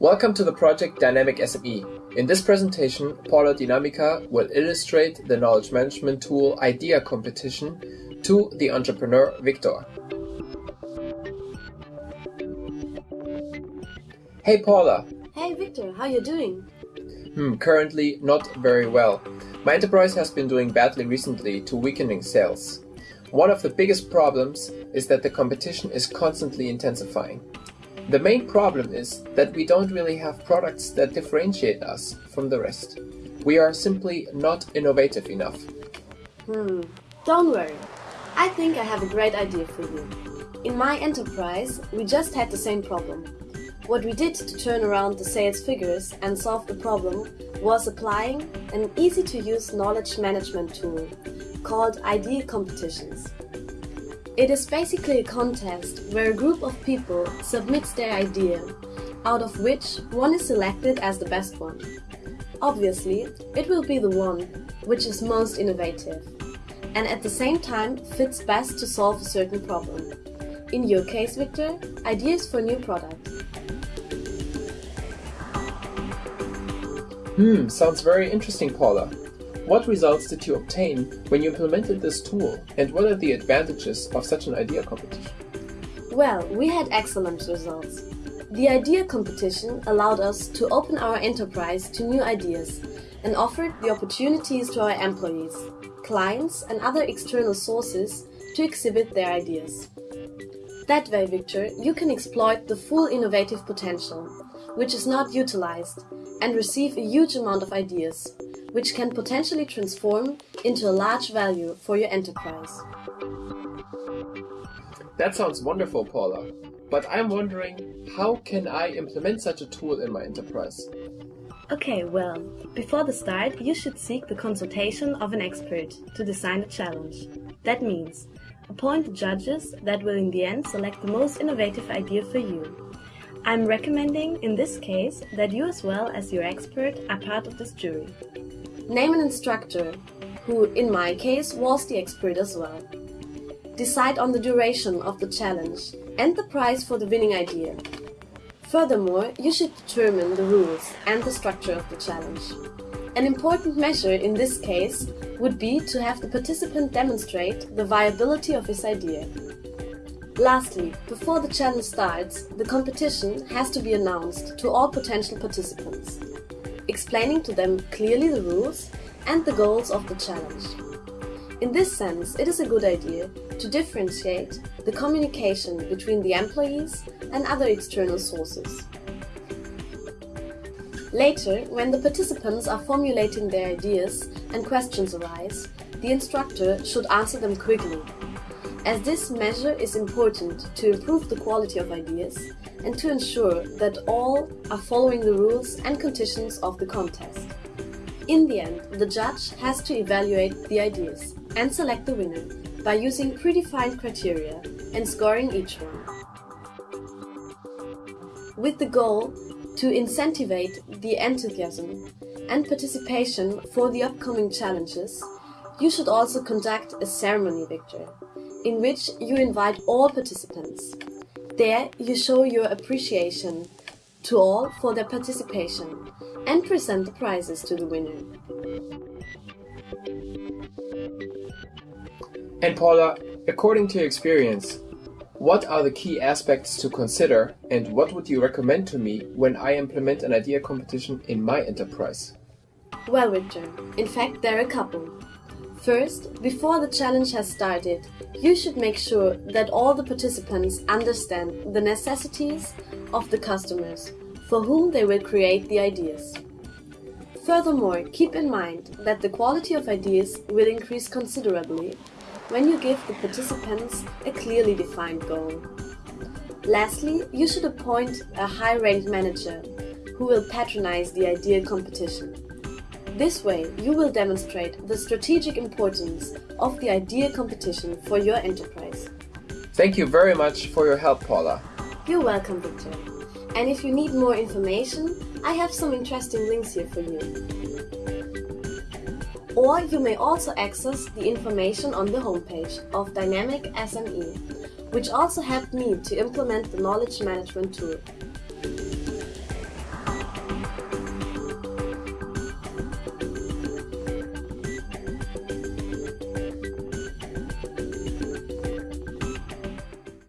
Welcome to the project Dynamic SME. In this presentation, Paula Dynamica will illustrate the knowledge management tool Idea Competition to the entrepreneur Victor. Hey Paula. Hey Victor, how are you doing? Hmm, currently not very well. My enterprise has been doing badly recently to weakening sales. One of the biggest problems is that the competition is constantly intensifying. The main problem is that we don't really have products that differentiate us from the rest. We are simply not innovative enough. Hmm, don't worry. I think I have a great idea for you. In my enterprise, we just had the same problem. What we did to turn around the sales figures and solve the problem was applying an easy-to-use knowledge management tool called Idea Competitions. It is basically a contest where a group of people submits their idea, out of which one is selected as the best one. Obviously, it will be the one which is most innovative, and at the same time fits best to solve a certain problem. In your case, Victor, ideas for new product. Hmm, sounds very interesting, Paula. What results did you obtain when you implemented this tool, and what are the advantages of such an idea competition? Well, we had excellent results. The idea competition allowed us to open our enterprise to new ideas and offered the opportunities to our employees, clients and other external sources to exhibit their ideas. That way, Victor, you can exploit the full innovative potential, which is not utilized, and receive a huge amount of ideas, which can potentially transform into a large value for your enterprise. That sounds wonderful, Paula. But I'm wondering, how can I implement such a tool in my enterprise? Okay, well, before the start, you should seek the consultation of an expert to design a challenge. That means appoint the judges that will in the end select the most innovative idea for you. I'm recommending in this case that you as well as your expert are part of this jury. Name an instructor, who in my case was the expert as well. Decide on the duration of the challenge and the prize for the winning idea. Furthermore, you should determine the rules and the structure of the challenge. An important measure in this case would be to have the participant demonstrate the viability of his idea. Lastly, before the challenge starts, the competition has to be announced to all potential participants explaining to them clearly the rules and the goals of the challenge. In this sense, it is a good idea to differentiate the communication between the employees and other external sources. Later, when the participants are formulating their ideas and questions arise, the instructor should answer them quickly, as this measure is important to improve the quality of ideas and to ensure that all are following the rules and conditions of the contest. In the end, the judge has to evaluate the ideas and select the winner by using predefined criteria and scoring each one. With the goal to incentivize the enthusiasm and participation for the upcoming challenges, you should also conduct a ceremony, Victor, in which you invite all participants. There you show your appreciation to all for their participation and present the prizes to the winner. And Paula, according to your experience, what are the key aspects to consider and what would you recommend to me when I implement an idea competition in my enterprise? Well, Victor, in fact, there are a couple. First, before the challenge has started, you should make sure that all the participants understand the necessities of the customers for whom they will create the ideas. Furthermore, keep in mind that the quality of ideas will increase considerably when you give the participants a clearly defined goal. Lastly, you should appoint a high-ranked manager who will patronize the idea competition. This way, you will demonstrate the strategic importance of the idea competition for your enterprise. Thank you very much for your help, Paula. You're welcome, Victor. And if you need more information, I have some interesting links here for you. Or you may also access the information on the homepage of Dynamic SME, which also helped me to implement the knowledge management tool.